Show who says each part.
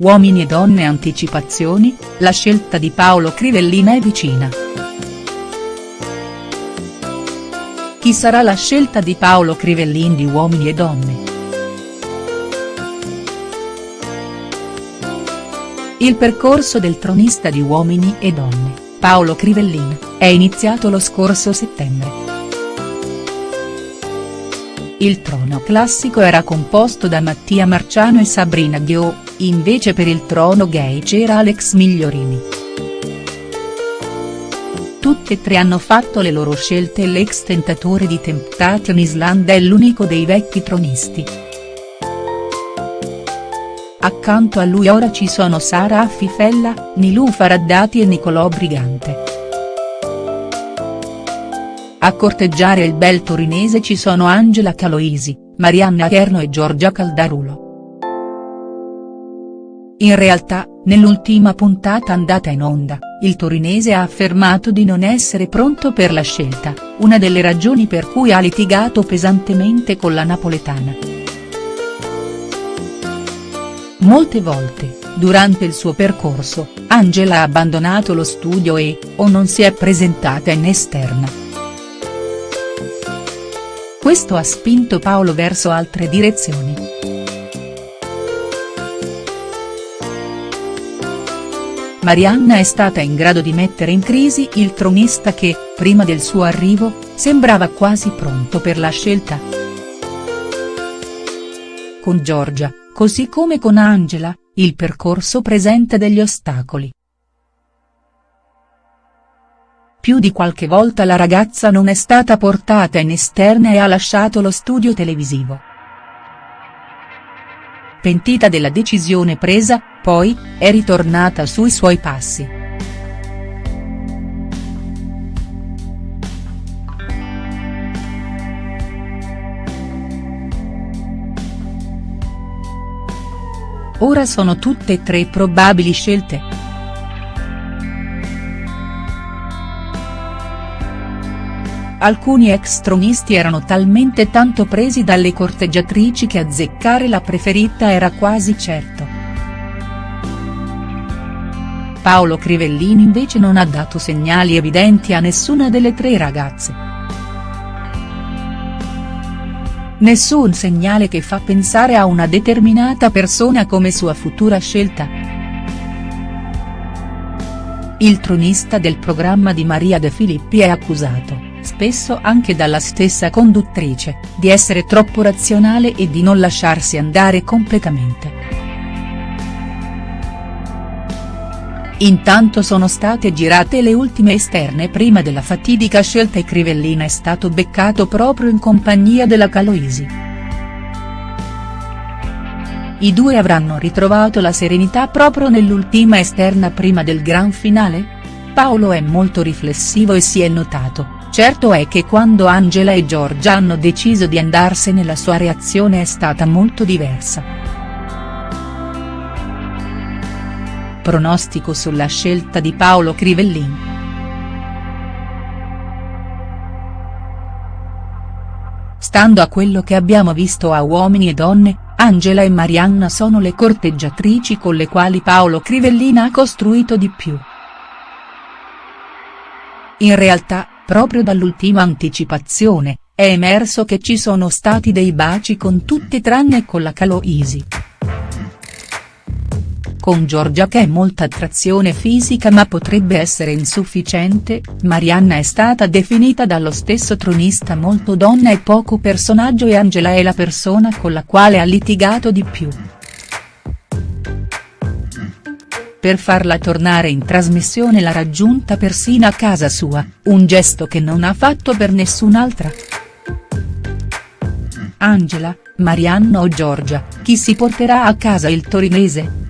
Speaker 1: Uomini e donne anticipazioni, la scelta di Paolo Crivellin è vicina. Chi sarà la scelta di Paolo Crivellin di Uomini e donne?. Il percorso del tronista di Uomini e donne, Paolo Crivellin, è iniziato lo scorso settembre. Il trono classico era composto da Mattia Marciano e Sabrina Ghio, invece per il trono gay c'era Alex Migliorini. Tutti e tre hanno fatto le loro scelte e l'ex tentatore di Temptation Island è l'unico dei vecchi tronisti. Accanto a lui ora ci sono Sara Affifella, Nilou Faraddati e Nicolò Brigante. A corteggiare il bel torinese ci sono Angela Caloisi, Marianna Cherno e Giorgia Caldarulo. In realtà, nell'ultima puntata andata in onda, il torinese ha affermato di non essere pronto per la scelta, una delle ragioni per cui ha litigato pesantemente con la napoletana. Molte volte, durante il suo percorso, Angela ha abbandonato lo studio e, o non si è presentata in esterna. Questo ha spinto Paolo verso altre direzioni. Marianna è stata in grado di mettere in crisi il tronista che, prima del suo arrivo, sembrava quasi pronto per la scelta. Con Giorgia, così come con Angela, il percorso presenta degli ostacoli. Più di qualche volta la ragazza non è stata portata in esterna e ha lasciato lo studio televisivo. Pentita della decisione presa, poi, è ritornata sui suoi passi. Ora sono tutte e tre probabili scelte. Alcuni ex tronisti erano talmente tanto presi dalle corteggiatrici che azzeccare la preferita era quasi certo. Paolo Crivellini invece non ha dato segnali evidenti a nessuna delle tre ragazze. Nessun segnale che fa pensare a una determinata persona come sua futura scelta. Il tronista del programma di Maria De Filippi è accusato spesso anche dalla stessa conduttrice, di essere troppo razionale e di non lasciarsi andare completamente. Intanto sono state girate le ultime esterne prima della fatidica scelta e Crivellina è stato beccato proprio in compagnia della Caloisi. I due avranno ritrovato la serenità proprio nell'ultima esterna prima del gran finale? Paolo è molto riflessivo e si è notato, Certo è che quando Angela e Giorgia hanno deciso di andarsene la sua reazione è stata molto diversa. Pronostico sulla scelta di Paolo Crivellin. Stando a quello che abbiamo visto a Uomini e Donne, Angela e Marianna sono le corteggiatrici con le quali Paolo Crivellin ha costruito di più. In realtà, proprio dall'ultima anticipazione, è emerso che ci sono stati dei baci con tutte tranne con la Caloisi. Con Giorgia che è molta attrazione fisica ma potrebbe essere insufficiente, Marianna è stata definita dallo stesso tronista molto donna e poco personaggio e Angela è la persona con la quale ha litigato di più. Per farla tornare in trasmissione l'ha raggiunta persino a casa sua, un gesto che non ha fatto per nessun'altra. Angela, Marianna o Giorgia, chi si porterà a casa il torinese?.